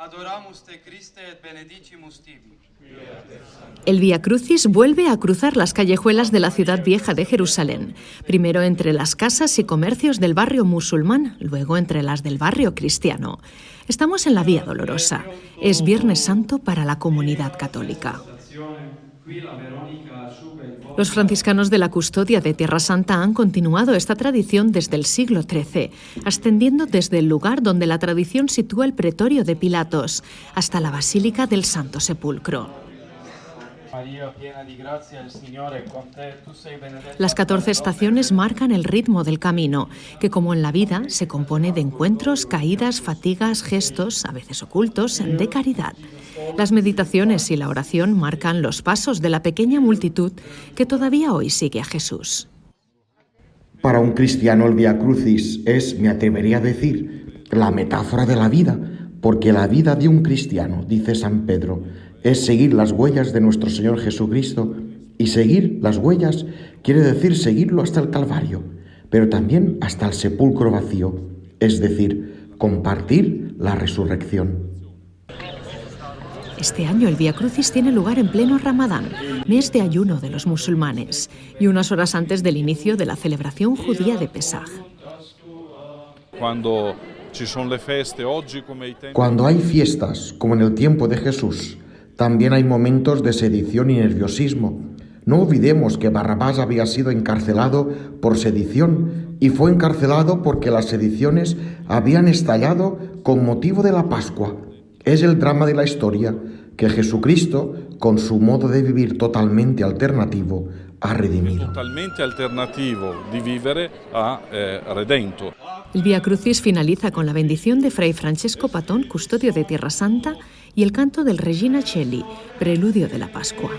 Adoramus te Christe et benedicimus tibi. El Via Crucis vuelve a cruzar las callejuelas de la ciudad vieja de Jerusalén, primero entre las casas y comercios del barrio musulmán, luego entre las del barrio cristiano. Estamos en la Vía Dolorosa. Es Viernes Santo para la comunidad católica. Los franciscanos de la custodia de Tierra Santa han continuado esta tradición desde el siglo XIII, ascendiendo desde el lugar donde la tradición sitúa el pretorio de Pilatos hasta la Basílica del Santo Sepulcro. Las 14 estaciones marcan el ritmo del camino, que como en la vida se compone de encuentros, caídas, fatigas, gestos, a veces ocultos, de caridad. Las meditaciones y la oración marcan los pasos de la pequeña multitud que todavía hoy sigue a Jesús. Para un cristiano el Via Crucis es, me atrevería a decir, la metáfora de la vida, porque la vida de un cristiano, dice San Pedro, es seguir las huellas de nuestro Señor Jesucristo y seguir las huellas quiere decir seguirlo hasta el Calvario, pero también hasta el sepulcro vacío, es decir, compartir la resurrección. Este año el Via Crucis tiene lugar en pleno Ramadán, mes de ayuno de los musulmanes, y unas horas antes del inicio de la celebración judía de Pesaj. Cuando Cuando hay fiestas, como en el tiempo de Jesús, también hay momentos de sedición y nerviosismo. No olvidemos que Barrabás había sido encarcelado por sedición y fue encarcelado porque las sediciones habían estallado con motivo de la Pascua. Es el drama de la historia que Jesucristo, con su modo de vivir totalmente alternativo, ha redimido. Totalmente alternativo de vivere ha eh, redento. El Via Crucis finaliza con la bendición de Fray Francesco Patón, custodio de Tierra Santa, y el canto del Regina Celli, preludio de la Pascua.